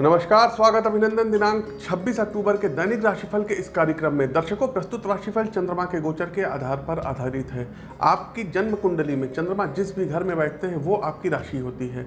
नमस्कार, स्वागत अभिनंदन दिनांक 26 अक्टूबर के दैनिक राशिफल के इस कार्यक्रम में दर्शकों, प्रस्तुत राशिफल चंद्रमा के गोचर के आधार पर आधारित है। आपकी जन्म कुंडली में चंद्रमा जिस भी घर में बैठते हैं, वो आपकी राशि होती है।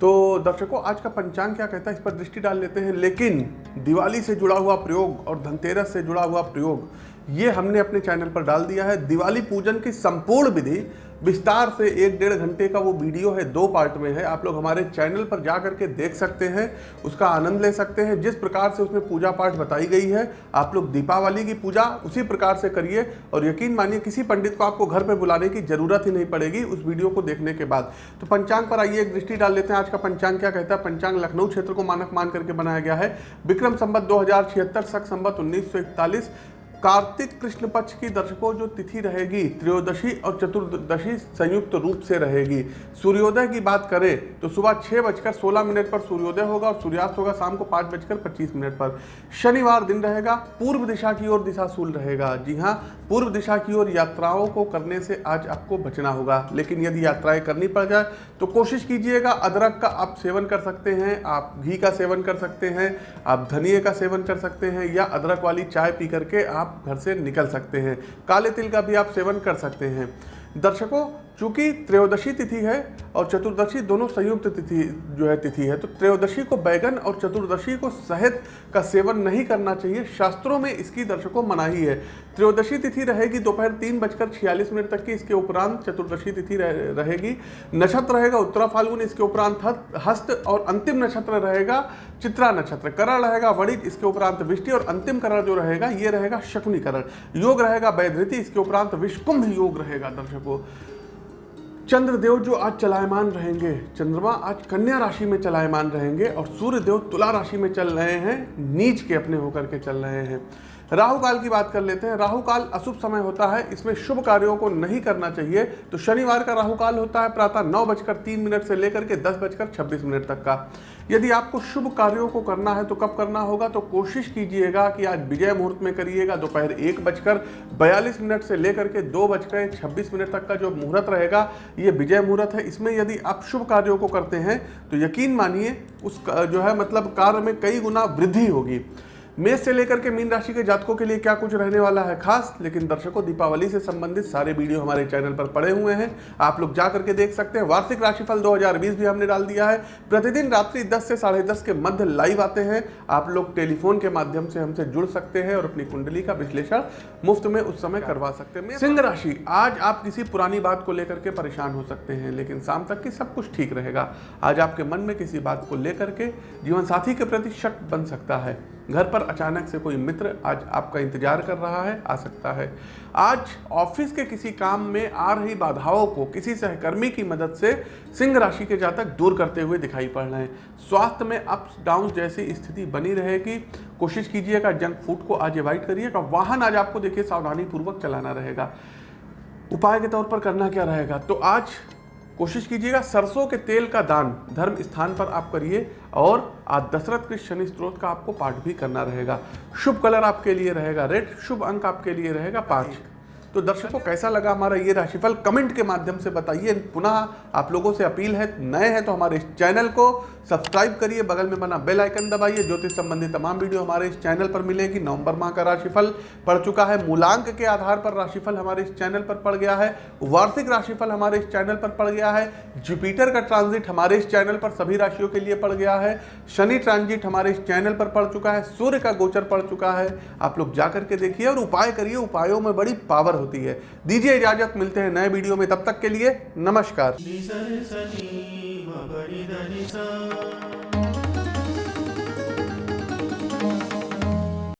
तो दर्शकों, आज का पंचांग क्या कहता है? इस पर दृष्टि डाल लेते हैं। लेकिन दिवाली से जुड़ा हुआ प्रयोग और धनतेरस से जुड़ा हुआ प्रयोग, ये हमने अपने चैनल पर डाल दिया है। दिवाली पूजन की संपूर्ण विधि विस्तार से एक डेढ़ घंटे का वो वीडियो है, दो पार्ट में है। आप लोग हमारे चैनल पर जा करके देख सकते हैं, उसका आनंद ले सकते हैं। जिस प्रकार से उसमें पूजा पाठ बताई गई है, आप लोग दीपावली की पूजा उसी प्रकार से करिए और यकीन मानिए, किसी पंडित को आपको घर पर बुलाने की ज़रूरत ही नहीं पड़ेगी उस वीडियो को देखने के बाद। तो पंचांग पर आइए, एक दृष्टि डाल लेते हैं। आज का पंचांग क्या कहता है? पंचांग लखनऊ क्षेत्र को मानक मान करके बनाया गया है। विक्रम संबत दो हज़ार छिहत्तर, सख संबत उन्नीस कार्तिक कृष्ण पक्ष की दर्शकों जो तिथि रहेगी, त्रयोदशी और चतुर्दशी संयुक्त रूप से रहेगी। सूर्योदय की बात करें तो सुबह छह बजकर सोलह मिनट पर सूर्योदय होगा और सूर्यास्त होगा शाम को पाँच बजकर पच्चीस मिनट पर। शनिवार दिन रहेगा, पूर्व दिशा की ओर दिशा दिशाशूल रहेगा। जी हाँ पूर्व दिशा की ओर यात्राओं को करने से आज आपको बचना होगा, लेकिन यदि यात्राएँ करनी पड़ जाए तो कोशिश कीजिएगा, अदरक का आप सेवन कर सकते हैं, आप घी का सेवन कर सकते हैं, आप धनिए का सेवन कर सकते हैं, या अदरक वाली चाय पी करके आप घर से निकल सकते हैं। काले तिल का भी आप सेवन कर सकते हैं। दर्शकों चूँकि त्रयोदशी तिथि है और चतुर्दशी दोनों संयुक्त तिथि जो है तिथि है तो त्रयोदशी को बैगन और चतुर्दशी को शहद का सेवन नहीं करना चाहिए। शास्त्रों में इसकी दर्शकों मनाही है। त्रयोदशी तिथि रहेगी दोपहर तीन बजकर छियालीस मिनट तक की इसके उपरांत चतुर्दशी तिथि रह, रहेगी। नक्षत्र रहेगा उत्तरा फाल्गुन इसके उपरांत हस्त और अंतिम नक्षत्र रहेगा चित्रा नक्षत्र। करण रहेगा वणित इसके उपरांत विष्टि और अंतिम करण जो रहेगा ये रहेगा शकुनी करण। योग रहेगा वैधृति इसके उपरांत विष्कुंभ योग रहेगा दर्शकों। चंद्रदेव जो आज चलायमान रहेंगे, चंद्रमा आज कन्या राशि में चलायमान रहेंगे और सूर्य देव तुला राशि में चल रहे हैं, नीच के अपने होकर के चल रहे हैं। राहु काल की बात कर लेते हैं। राहु काल अशुभ समय होता है, इसमें शुभ कार्यों को नहीं करना चाहिए। तो शनिवार का राहु काल होता है, प्रातः नौ बजकर तीन मिनट से लेकर के दस बजकर छब्बीस मिनट तक का। यदि आपको शुभ कार्यों को करना है तो कब करना होगा? तो कोशिश कीजिएगा कि आज विजय मुहूर्त में करिएगा। दोपहर एक बजकर बयालीस मिनट से लेकर के दो बजकर छब्बीस मिनट तक का जो मुहूर्त रहेगा ये विजय मुहूर्त है। इसमें यदि आप शुभ कार्यों को करते हैं तो यकीन मानिए, उस जो है मतलब कार्य में कई गुना वृद्धि होगी। मेष से लेकर के मीन राशि के जातकों के लिए क्या कुछ रहने वाला है खास? लेकिन दर्शकों, दीपावली से संबंधित सारे वीडियो हमारे चैनल पर पड़े हुए हैं। आप लोग जा करके देख सकते हैं। वार्षिक राशिफल 2020 भी हमने डाल दिया है। प्रतिदिन रात्रि 10 से साढ़े दस के मध्य लाइव आते हैं। आप लोग टेलीफोन के माध्यम से हमसे जुड़ सकते हैं और अपनी कुंडली का विश्लेषण मुफ़्त में उस समय करवा सकते हैं। सिंह राशि, आज आप किसी पुरानी बात को लेकर के परेशान हो सकते हैं, लेकिन शाम तक की सब कुछ ठीक रहेगा। आज आपके मन में किसी बात को लेकर के जीवन साथी के प्रति शक बन सकता है। घर पर अचानक से कोई मित्र आज आपका इंतज़ार कर रहा है, आ सकता है। आज ऑफ़िस के किसी काम में आ रही बाधाओं को किसी सहकर्मी की मदद से सिंह राशि के जातक दूर करते हुए दिखाई पड़ रहे हैं। स्वास्थ्य में अप्स डाउन जैसी स्थिति बनी रहेगी। कोशिश कीजिएगा जंक फ़ूड को आज अवॉइड करिएगा। वाहन आज आपको देखिए सावधानी पूर्वक चलाना रहेगा। उपाय के तौर पर करना क्या रहेगा? तो आज कोशिश कीजिएगा सरसों के तेल का दान धर्म स्थान पर आप करिए और आज दशरथ के शनि स्त्रोत का आपको पाठ भी करना रहेगा। शुभ कलर आपके लिए रहेगा, रेड शुभ अंक आपके लिए रहेगा, पाँच। तो दर्शकों, कैसा लगा हमारा ये राशिफल? कमेंट के माध्यम से बताइए। पुनः आप लोगों से अपील है, नए हैं तो हमारे इस चैनल को सब्सक्राइब करिए, बगल में बना बेल आइकन दबाइए, ज्योतिष संबंधी तमाम वीडियो हमारे इस चैनल पर मिलेगी। नवंबर माह का राशिफल पड़ चुका है। मूलांक के आधार पर राशिफल हमारे इस चैनल पर पड़ गया है। वार्षिक राशिफल हमारे इस चैनल पर पड़ गया है। जुपिटर का ट्रांजिट हमारे इस चैनल पर सभी राशियों के लिए पड़ गया है। शनि ट्रांजिट हमारे इस चैनल पर पड़ चुका है। सूर्य का गोचर पड़ चुका है। आप लोग जा करके देखिए और उपाय करिए। उपायों में बड़ी पावर होती है। दीजिए इजाज़त मिलते हैं नए वीडियो में। तब तक के लिए नमस्कार।